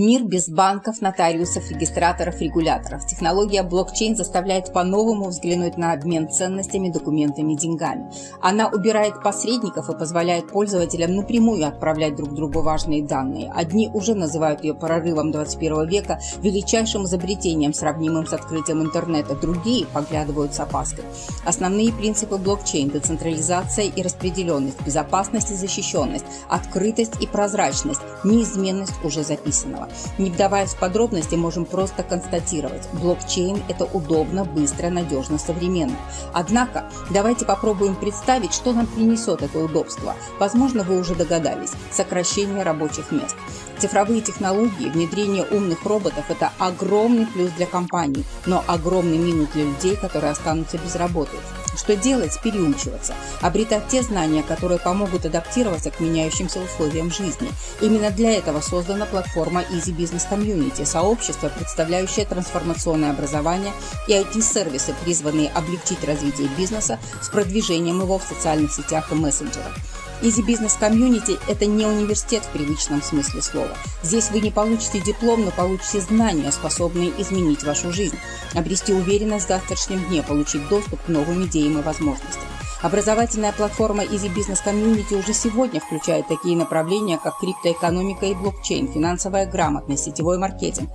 Мир без банков, нотариусов, регистраторов, регуляторов. Технология блокчейн заставляет по-новому взглянуть на обмен ценностями, документами, деньгами. Она убирает посредников и позволяет пользователям напрямую отправлять друг другу важные данные. Одни уже называют ее прорывом 21 века, величайшим изобретением, сравнимым с открытием интернета. Другие поглядывают с опаской. Основные принципы блокчейн – децентрализация и распределенность, безопасность и защищенность, открытость и прозрачность, неизменность уже записана Не вдаваясь в подробности, можем просто констатировать, блокчейн – это удобно, быстро, надежно, современно. Однако, давайте попробуем представить, что нам принесет это удобство. Возможно, вы уже догадались – сокращение рабочих мест. Цифровые технологии, внедрение умных роботов – это огромный плюс для компаний, но огромный минус для людей, которые останутся без работы. Что делать? Переучиваться. Обретать те знания, которые помогут адаптироваться к меняющимся условиям жизни. Именно для этого создана платформа Easy Business Community – сообщество, представляющее трансформационное образование и IT-сервисы, призванные облегчить развитие бизнеса с продвижением его в социальных сетях и мессенджерах. Easy Business Community – это не университет в привычном смысле слова. Здесь вы не получите диплом, но получите знания, способные изменить вашу жизнь, обрести уверенность в завтрашнем дне, получить доступ к новым идеям и возможностям. Образовательная платформа Easy Business Community уже сегодня включает такие направления, как криптоэкономика и блокчейн, финансовая грамотность, сетевой маркетинг,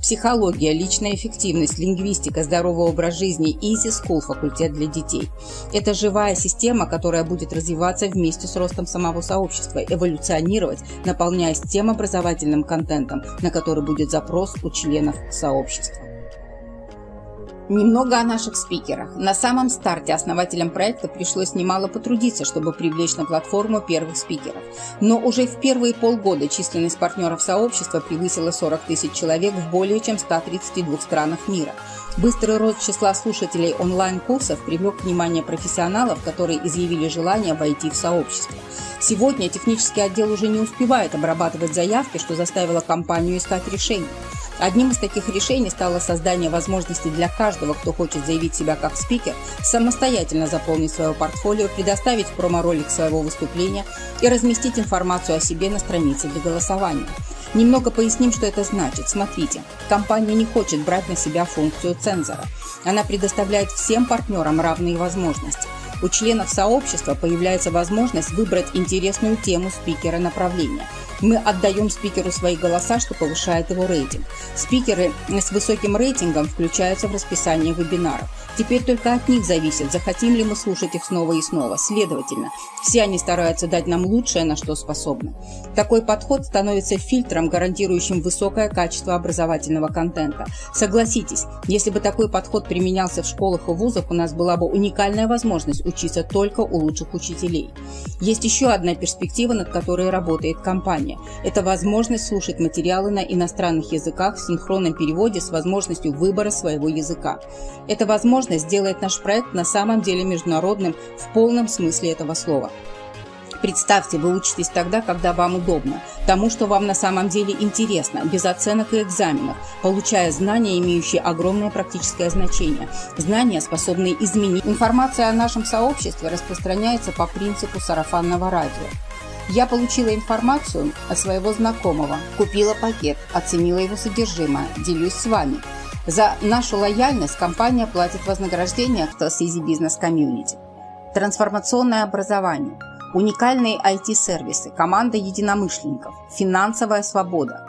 психология, личная эффективность, лингвистика, здоровый образ жизни, Easy School, факультет для детей. Это живая система, которая будет развиваться вместе с ростом самого сообщества, эволюционировать, наполняясь тем образовательным контентом, на который будет запрос у членов сообщества. Немного о наших спикерах. На самом старте основателям проекта пришлось немало потрудиться, чтобы привлечь на платформу первых спикеров. Но уже в первые полгода численность партнеров сообщества превысила 40 тысяч человек в более чем 132 странах мира. Быстрый рост числа слушателей онлайн-курсов привлек внимание профессионалов, которые изъявили желание войти в сообщество. Сегодня технический отдел уже не успевает обрабатывать заявки, что заставило компанию искать решение. Одним из таких решений стало создание возможности для каждого, кто хочет заявить себя как спикер, самостоятельно заполнить свое портфолио, предоставить промо-ролик своего выступления и разместить информацию о себе на странице для голосования. Немного поясним, что это значит. Смотрите, компания не хочет брать на себя функцию цензора. Она предоставляет всем партнерам равные возможности. У членов сообщества появляется возможность выбрать интересную тему спикера направления – мы отдаем спикеру свои голоса, что повышает его рейтинг. Спикеры с высоким рейтингом включаются в расписание вебинаров. Теперь только от них зависит, захотим ли мы слушать их снова и снова. Следовательно, все они стараются дать нам лучшее, на что способны. Такой подход становится фильтром, гарантирующим высокое качество образовательного контента. Согласитесь, если бы такой подход применялся в школах и вузах, у нас была бы уникальная возможность учиться только у лучших учителей. Есть еще одна перспектива, над которой работает компания. Это возможность слушать материалы на иностранных языках в синхронном переводе с возможностью выбора своего языка. Эта возможность делает наш проект на самом деле международным в полном смысле этого слова. Представьте, вы учитесь тогда, когда вам удобно, тому, что вам на самом деле интересно, без оценок и экзаменов, получая знания, имеющие огромное практическое значение, знания, способные изменить. Информация о нашем сообществе распространяется по принципу сарафанного радио. Я получила информацию от своего знакомого, купила пакет, оценила его содержимое, делюсь с вами. За нашу лояльность компания платит вознаграждение в Easy Business Community. Трансформационное образование, уникальные IT-сервисы, команда единомышленников, финансовая свобода,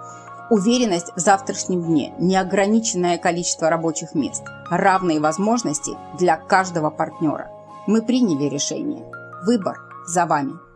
уверенность в завтрашнем дне, неограниченное количество рабочих мест, равные возможности для каждого партнера. Мы приняли решение. Выбор за вами.